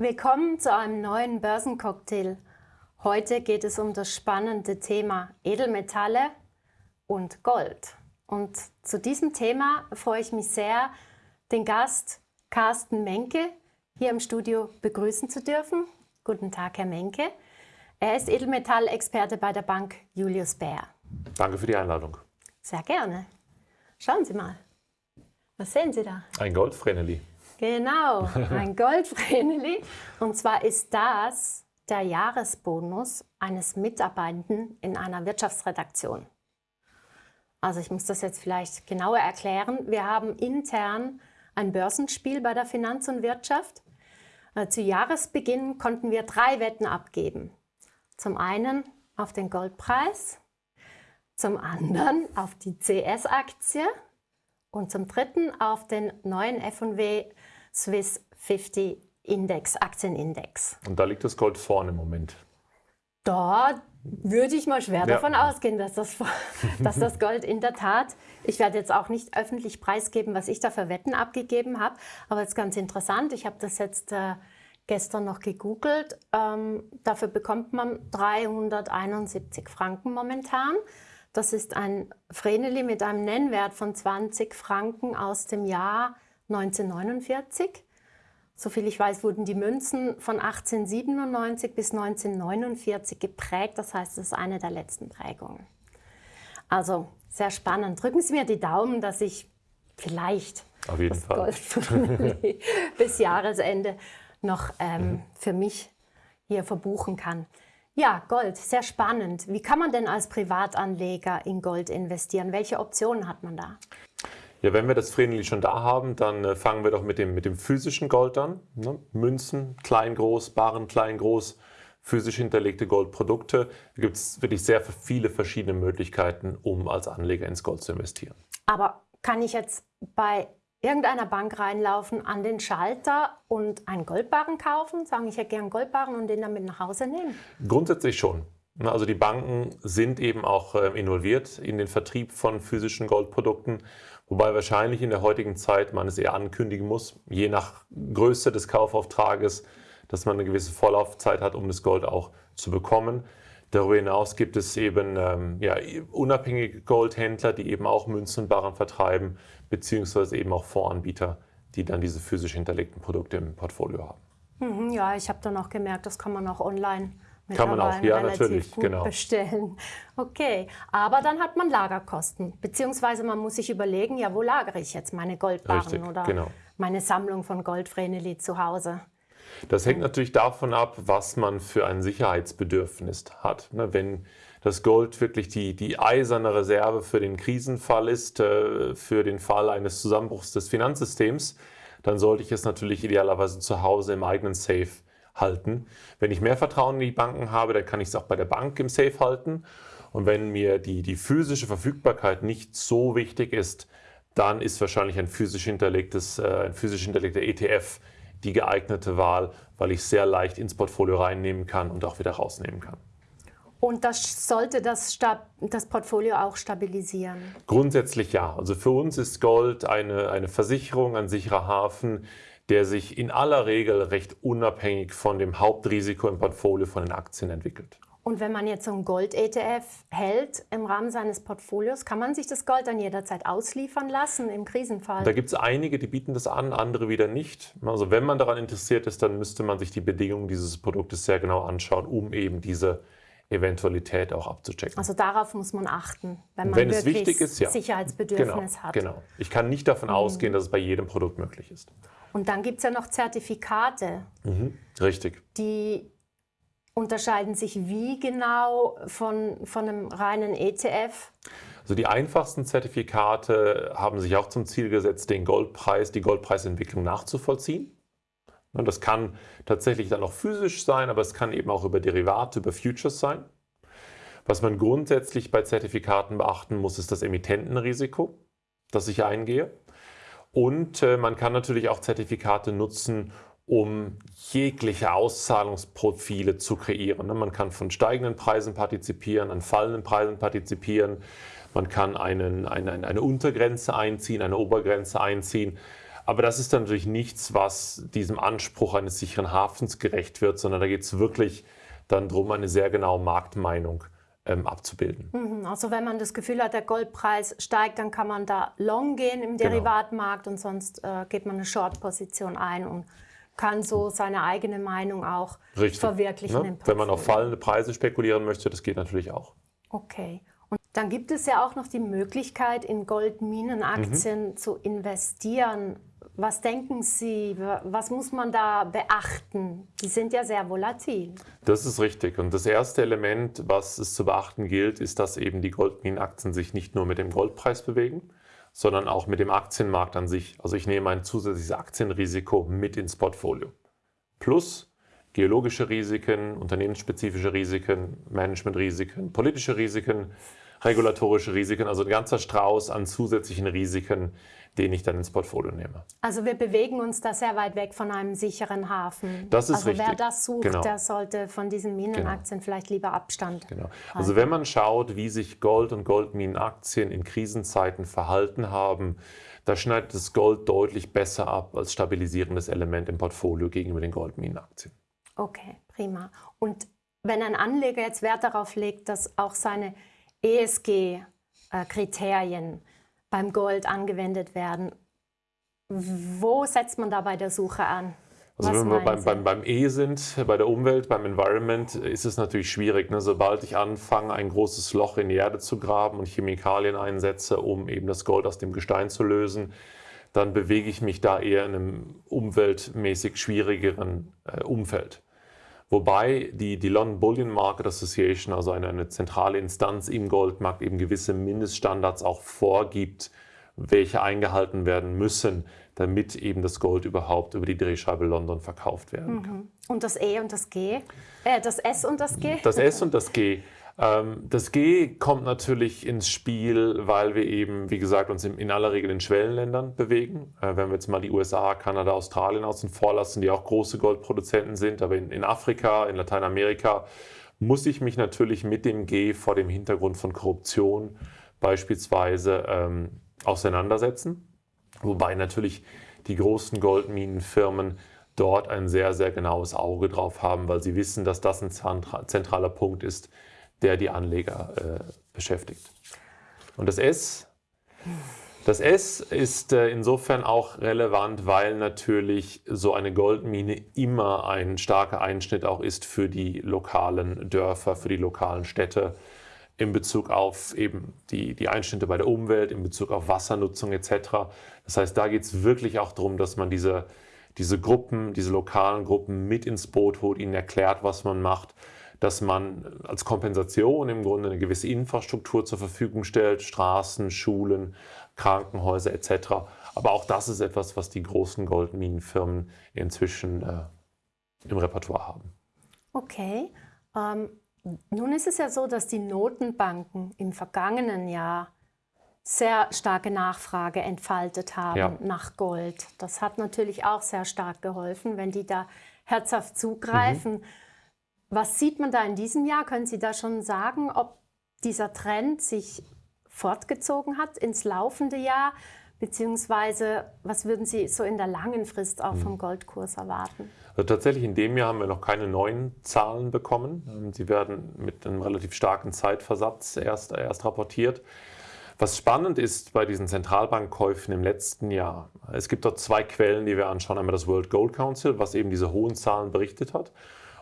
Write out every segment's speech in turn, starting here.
Willkommen zu einem neuen Börsencocktail. Heute geht es um das spannende Thema Edelmetalle und Gold. Und zu diesem Thema freue ich mich sehr, den Gast Carsten Menke hier im Studio begrüßen zu dürfen. Guten Tag, Herr Menke. Er ist Edelmetallexperte bei der Bank Julius Baer. Danke für die Einladung. Sehr gerne. Schauen Sie mal. Was sehen Sie da? Ein Goldvreneli. Genau, ein Goldvreneli. Und zwar ist das der Jahresbonus eines Mitarbeitenden in einer Wirtschaftsredaktion. Also ich muss das jetzt vielleicht genauer erklären. Wir haben intern ein Börsenspiel bei der Finanz und Wirtschaft. Äh, zu Jahresbeginn konnten wir drei Wetten abgeben. Zum einen auf den Goldpreis, zum anderen auf die CS-Aktie und zum dritten auf den neuen F&W Swiss 50 Index, Aktienindex. Und da liegt das Gold vorne im Moment. Da würde ich mal schwer ja. davon ausgehen, dass das, dass das Gold in der Tat, ich werde jetzt auch nicht öffentlich preisgeben, was ich da für Wetten abgegeben habe, aber es ist ganz interessant, ich habe das jetzt äh, gestern noch gegoogelt. Ähm, dafür bekommt man 371 Franken momentan. Das ist ein Vreneli mit einem Nennwert von 20 Franken aus dem Jahr 1949. Soviel ich weiß, wurden die Münzen von 1897 bis 1949 geprägt. Das heißt, es ist eine der letzten Prägungen. Also sehr spannend. Drücken Sie mir die Daumen, dass ich vielleicht Auf jeden das Fall. Gold bis Jahresende noch ähm, mhm. für mich hier verbuchen kann. Ja, Gold, sehr spannend. Wie kann man denn als Privatanleger in Gold investieren? Welche Optionen hat man da? Ja, wenn wir das Vreneli schon da haben, dann äh, fangen wir doch mit dem, mit dem physischen Gold an. Ne? Münzen, klein, groß, Baren, klein, groß, physisch hinterlegte Goldprodukte. Da gibt es wirklich sehr viele verschiedene Möglichkeiten, um als Anleger ins Gold zu investieren. Aber kann ich jetzt bei irgendeiner Bank reinlaufen, an den Schalter und einen Goldbarren kaufen, sagen, ich hätte gern Goldbarren und den damit nach Hause nehmen? Grundsätzlich schon. Also die Banken sind eben auch ähm, involviert in den Vertrieb von physischen Goldprodukten, wobei wahrscheinlich in der heutigen Zeit man es eher ankündigen muss, je nach Größe des Kaufauftrages, dass man eine gewisse Vorlaufzeit hat, um das Gold auch zu bekommen. Darüber hinaus gibt es eben ähm, ja, unabhängige Goldhändler, die eben auch Münzen und Barren vertreiben, beziehungsweise eben auch Fondsanbieter, die dann diese physisch hinterlegten Produkte im Portfolio haben. Mhm, ja, ich habe dann auch gemerkt, das kann man auch online kann man auch, ja, natürlich, genau. bestellen. Okay, aber dann hat man Lagerkosten, beziehungsweise man muss sich überlegen, ja, wo lagere ich jetzt meine Goldbarren Richtig, oder genau. meine Sammlung von Goldvreneli zu Hause? Das hängt natürlich davon ab, was man für ein Sicherheitsbedürfnis hat. Ne, wenn das Gold wirklich die, die eiserne Reserve für den Krisenfall ist, äh, für den Fall eines Zusammenbruchs des Finanzsystems, dann sollte ich es natürlich idealerweise zu Hause im eigenen Safe halten. Wenn ich mehr Vertrauen in die Banken habe, dann kann ich es auch bei der Bank im Safe halten. Und wenn mir die, die physische Verfügbarkeit nicht so wichtig ist, dann ist wahrscheinlich ein physisch hinterlegtes, äh, ein physisch hinterlegter ETF die geeignete Wahl, weil ich sehr leicht ins Portfolio reinnehmen kann und auch wieder rausnehmen kann. Und das sollte das, das, Portfolio auch stabilisieren? Grundsätzlich ja. Also für uns ist Gold eine, eine Versicherung, ein sicherer Hafen, der sich in aller Regel recht unabhängig von dem Hauptrisiko im Portfolio von den Aktien entwickelt. Und wenn man jetzt so ein Gold-ETF hält im Rahmen seines Portfolios, kann man sich das Gold dann jederzeit ausliefern lassen im Krisenfall? Da gibt es einige, die bieten das an, andere wieder nicht. Also wenn man daran interessiert ist, dann müsste man sich die Bedingungen dieses Produktes sehr genau anschauen, um eben diese Eventualität auch abzuchecken. Also darauf muss man achten, wenn man wenn wirklich es wichtig ist, ja. Sicherheitsbedürfnis genau, hat. Genau. Ich kann nicht davon mhm. ausgehen, dass es bei jedem Produkt möglich ist. Und dann gibt es ja noch Zertifikate. Mhm. Richtig. Die unterscheiden sich wie genau von, von einem reinen ETF? Also die einfachsten Zertifikate haben sich auch zum Ziel gesetzt, den Goldpreis, die Goldpreisentwicklung nachzuvollziehen. Und das kann tatsächlich dann auch physisch sein, aber es kann eben auch über Derivate, über Futures sein. Was man grundsätzlich bei Zertifikaten beachten muss, ist das Emittentenrisiko, das ich eingehe. Und äh, man kann natürlich auch Zertifikate nutzen, um jegliche Auszahlungsprofile zu kreieren. Ne? Man kann von steigenden Preisen partizipieren, an fallenden Preisen partizipieren. Man kann einen, eine, eine Untergrenze einziehen, eine Obergrenze einziehen. Aber das ist dann natürlich nichts, was diesem Anspruch eines sicheren Hafens gerecht wird, sondern da geht es wirklich dann darum, eine sehr genaue Marktmeinung ähm, abzubilden. Mhm, also wenn man das Gefühl hat, der Goldpreis steigt, dann kann man da long gehen im genau. Derivatmarkt und sonst äh, geht man eine Short-Position ein und kann so seine eigene Meinung auch Richtig, verwirklichen. Ne? Wenn man auf fallende Preise spekulieren möchte, das geht natürlich auch. Okay. Und dann gibt es ja auch noch die Möglichkeit, in Goldminenaktien mhm. zu investieren. Was denken Sie, was muss man da beachten? Die sind ja sehr volatil. Das ist richtig. Und das erste Element, was es zu beachten gilt, ist, dass eben die Goldminenaktien sich nicht nur mit dem Goldpreis bewegen, sondern auch mit dem Aktienmarkt an sich. Also ich nehme ein zusätzliches Aktienrisiko mit ins Portfolio. Plus geologische Risiken, unternehmensspezifische Risiken, Managementrisiken, politische Risiken, regulatorische Risiken, also ein ganzer Strauß an zusätzlichen Risiken, den ich dann ins Portfolio nehme. Also wir bewegen uns da sehr weit weg von einem sicheren Hafen. Das ist also richtig. wer das sucht, genau. der sollte von diesen Minenaktien genau. vielleicht lieber Abstand. Genau. Also wenn man schaut, wie sich Gold und Goldminenaktien in Krisenzeiten verhalten haben, da schneidet das Gold deutlich besser ab als stabilisierendes Element im Portfolio gegenüber den Goldminenaktien. Okay, prima. Und wenn ein Anleger jetzt Wert darauf legt, dass auch seine ESG-Kriterien beim Gold angewendet werden. Wo setzt man da bei der Suche an? Also wenn wir beim, beim, beim, E sind, bei der Umwelt, beim Environment, ist es natürlich schwierig. Ne? Sobald ich anfange, ein großes Loch in die Erde zu graben und Chemikalien einsetze, um eben das Gold aus dem Gestein zu lösen, dann bewege ich mich da eher in einem umweltmäßig schwierigeren äh, Umfeld. Wobei die, die London Bullion Market Association, also eine, eine zentrale Instanz im Goldmarkt, eben gewisse Mindeststandards auch vorgibt, welche eingehalten werden müssen, damit eben das Gold überhaupt über die Drehscheibe London verkauft werden kann. Mhm. Und das E und das G? Äh, das S und das G? Das S und das G. Ähm, das G kommt natürlich ins Spiel, weil wir eben, wie gesagt, uns in aller Regel in Schwellenländern bewegen. Äh, wenn wir jetzt mal die USA, Kanada, Australien außen vor lassen, die auch große Goldproduzenten sind, aber in, Afrika, in Lateinamerika muss ich mich natürlich mit dem G vor dem Hintergrund von Korruption beispielsweise ähm, auseinandersetzen. Wobei natürlich die großen Goldminenfirmen dort ein sehr, sehr genaues Auge drauf haben, weil sie wissen, dass das ein zentraler Punkt ist, der die Anleger äh, beschäftigt. Und das S, das S ist äh, insofern auch relevant, weil natürlich so eine Goldmine immer ein starker Einschnitt auch ist für die lokalen Dörfer, für die lokalen Städte in Bezug auf eben die, die Einschnitte bei der Umwelt, in Bezug auf Wassernutzung etc. Das heißt, da geht es wirklich auch darum, dass man diese, diese Gruppen, diese lokalen Gruppen mit ins Boot holt, ihnen erklärt, was man macht dass man als Kompensation im Grunde eine gewisse Infrastruktur zur Verfügung stellt, Straßen, Schulen, Krankenhäuser etc. Aber auch das ist etwas, was die großen Goldminenfirmen inzwischen äh, im Repertoire haben. Okay. Ähm, nun ist es ja so, dass die Notenbanken im vergangenen Jahr sehr starke Nachfrage entfaltet haben ja. nach Gold. Das hat natürlich auch sehr stark geholfen, wenn die da herzhaft zugreifen. Mhm. Was sieht man da in diesem Jahr? Können Sie da schon sagen, ob dieser Trend sich fortgezogen hat ins laufende Jahr? Beziehungsweise, was würden Sie so in der langen Frist auch vom hm. Goldkurs erwarten? Also tatsächlich in dem Jahr haben wir noch keine neuen Zahlen bekommen. Ähm, sie werden mit einem relativ starken Zeitversatz erst, erst rapportiert. Was spannend ist bei diesen Zentralbankkäufen im letzten Jahr, es gibt dort zwei Quellen, die wir anschauen. Einmal das World Gold Council, was eben diese hohen Zahlen berichtet hat.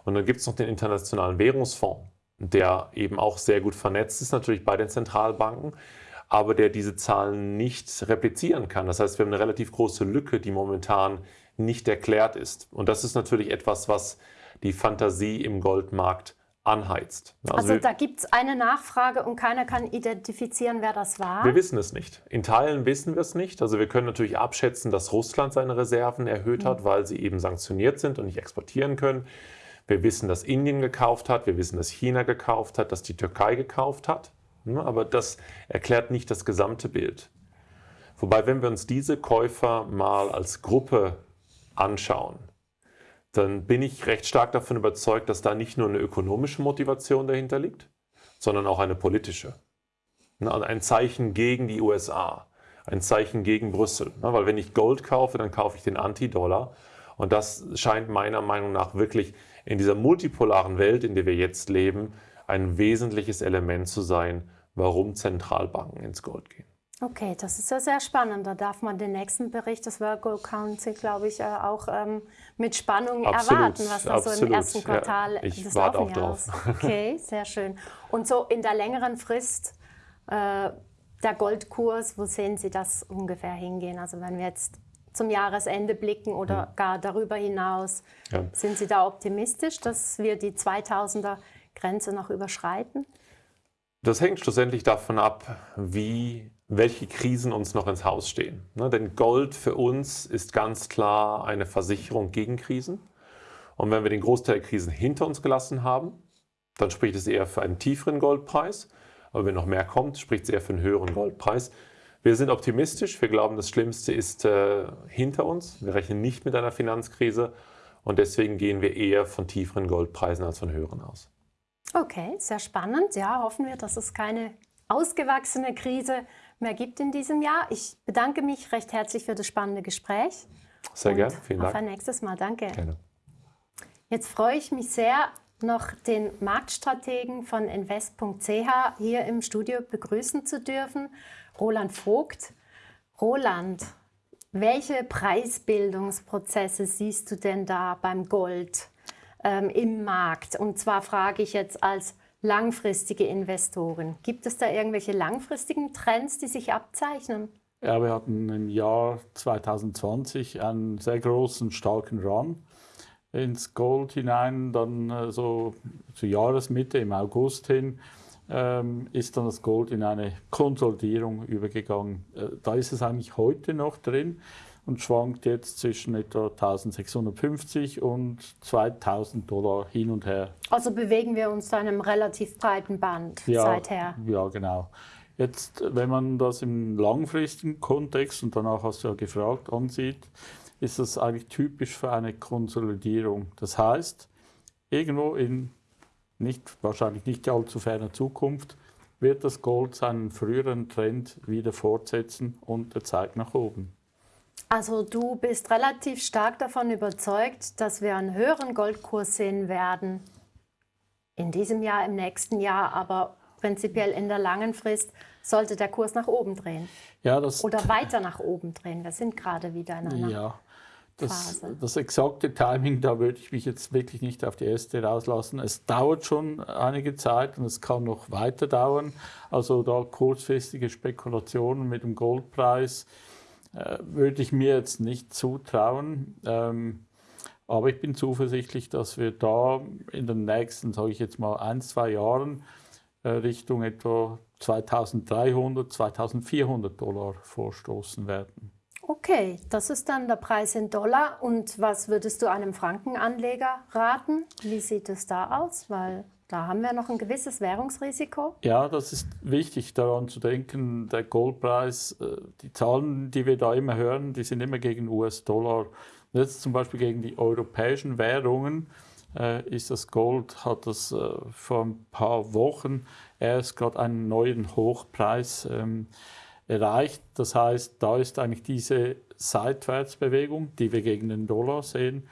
Und dann gibt es noch den Internationalen Währungsfonds, der eben auch sehr gut vernetzt ist, natürlich bei den Zentralbanken, aber der diese Zahlen nicht replizieren kann. Das heißt, wir haben eine relativ große Lücke, die momentan nicht erklärt ist. Und das ist natürlich etwas, was die Fantasie im Goldmarkt anheizt. Also, also da gibt es eine Nachfrage und keiner kann identifizieren, wer das war? Wir wissen es nicht. In Teilen wissen wir es nicht. Also wir können natürlich abschätzen, dass Russland seine Reserven erhöht hat, mhm. weil sie eben sanktioniert sind und nicht exportieren können. Wir wissen, dass Indien gekauft hat, wir wissen, dass China gekauft hat, dass die Türkei gekauft hat. Aber das erklärt nicht das gesamte Bild. Wobei, wenn wir uns diese Käufer mal als Gruppe anschauen, dann bin ich recht stark davon überzeugt, dass da nicht nur eine ökonomische Motivation dahinter liegt, sondern auch eine politische. Ein Zeichen gegen die USA. ein Zeichen gegen Brüssel. Ne? Weil wenn ich Gold kaufe, dann kaufe ich den Anti-Dollar. Und das scheint meiner Meinung nach wirklich in dieser multipolaren Welt, in der wir jetzt leben, ein wesentliches Element zu sein, warum Zentralbanken ins Gold gehen. Okay, das ist ja sehr spannend. Da darf man den nächsten Bericht des World Gold Council, glaube ich, äh, auch ähm, mit Spannung absolut, erwarten, was da absolut. so im ersten Quartal ja, ich des warte auch drauf. Okay, sehr schön. Und so in der längeren Frist, äh, der Goldkurs, wo sehen Sie das ungefähr hingehen? Also wenn wir jetzt zum Jahresende blicken oder mhm. gar darüber hinaus, ja. sind Sie da optimistisch, dass wir die 2000er Grenze noch überschreiten? Das hängt schlussendlich davon ab, wie welche Krisen uns noch ins Haus stehen. Ne, denn Gold für uns ist ganz klar eine Versicherung gegen Krisen. Und wenn wir den Großteil der Krisen hinter uns gelassen haben, dann spricht es eher für einen tieferen Goldpreis. Aber wenn noch mehr kommt, spricht es eher für einen höheren Goldpreis. Wir sind optimistisch. Wir glauben, das Schlimmste ist äh, hinter uns. Wir rechnen nicht mit einer Finanzkrise. Und deswegen gehen wir eher von tieferen Goldpreisen als von höheren aus. Okay, sehr spannend. Ja, hoffen wir, dass es keine ausgewachsene Krise mehr gibt in diesem Jahr. Ich bedanke mich recht herzlich für das spannende Gespräch. Sehr gerne, vielen Dank. Auf ein nächstes Mal, danke. Gerne. Jetzt freue ich mich sehr, noch den Marktstrategen von invest.ch hier im Studio begrüßen zu dürfen, Roland Vogt. Roland, welche Preisbildungsprozesse siehst du denn da beim Gold ähm, im Markt? Und zwar frage ich jetzt als langfristige Investoren. Gibt es da irgendwelche langfristigen Trends, die sich abzeichnen? Ja, wir hatten im Jahr 2020 einen sehr großen, starken Run ins Gold hinein. Dann äh, so zur Jahresmitte, im August hin, ähm, ist dann das Gold in eine Konsolidierung übergegangen. Äh, da ist es eigentlich heute noch drin und schwankt jetzt zwischen etwa 1650 und 2000 Dollar hin und her. Also bewegen wir uns da in einem relativ breiten Band ja, seither. Ja, genau. Jetzt, wenn man das im langfristigen Kontext, und danach hast du ja gefragt, ansieht, ist das eigentlich typisch für eine Konsolidierung. Das heißt, irgendwo in nicht, wahrscheinlich nicht allzu ferner Zukunft wird das Gold seinen früheren Trend wieder fortsetzen und der zeigt nach oben. Also du bist relativ stark davon überzeugt, dass wir einen höheren Goldkurs sehen werden. In diesem Jahr, im nächsten Jahr, aber prinzipiell in der langen Frist sollte der Kurs nach oben drehen. Ja, das Oder weiter nach oben drehen. Wir sind gerade wieder in einer ja, das, das, exakte Timing, da würde ich mich jetzt wirklich nicht auf die erste rauslassen. Es dauert schon einige Zeit und es kann noch weiter dauern. Also da kurzfristige Spekulationen mit dem Goldpreis äh, würde ich mir jetzt nicht zutrauen. Ähm, aber ich bin zuversichtlich, dass wir da in den nächsten, sage ich jetzt mal, ein, zwei Jahren äh, Richtung etwa 2300, 2400 Dollar vorstoßen werden. Okay, das ist dann der Preis in Dollar. Und was würdest du einem Frankenanleger raten? Wie sieht es da aus? Weil da haben wir noch ein gewisses Währungsrisiko. Ja, das ist wichtig daran zu denken, der Goldpreis, äh, die Zahlen, die wir da immer hören, die sind immer gegen US-Dollar. Jetzt zum Beispiel gegen die europäischen Währungen äh, ist das Gold, hat das äh, vor ein paar Wochen erst gerade einen neuen Hochpreis ähm, erreicht. Das heißt, da ist eigentlich diese Seitwärtsbewegung, die wir gegen den Dollar sehen,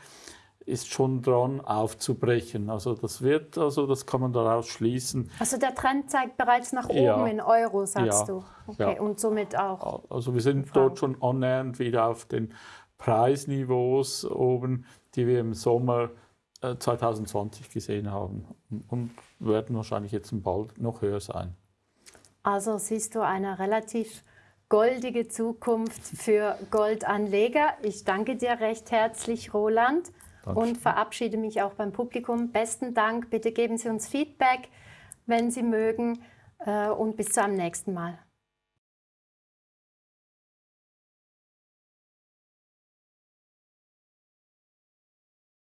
ist schon dran aufzubrechen. Also das wird, also das kann man daraus schließen. Also der Trend zeigt bereits nach oben ja. in Euro, sagst ja. du. Okay, ja. und somit auch. Also wir sind dort schon annähernd wieder auf den Preisniveaus oben, die wir im Sommer 2020 äh, gesehen haben und werden wahrscheinlich jetzt bald noch höher sein. Also siehst du eine relativ goldige Zukunft für Goldanleger. Ich danke dir recht herzlich, Roland. Dankeschön. und verabschiede mich auch beim Publikum. Besten Dank. Bitte geben Sie uns Feedback, wenn Sie mögen. Äh, und bis zum nächsten Mal.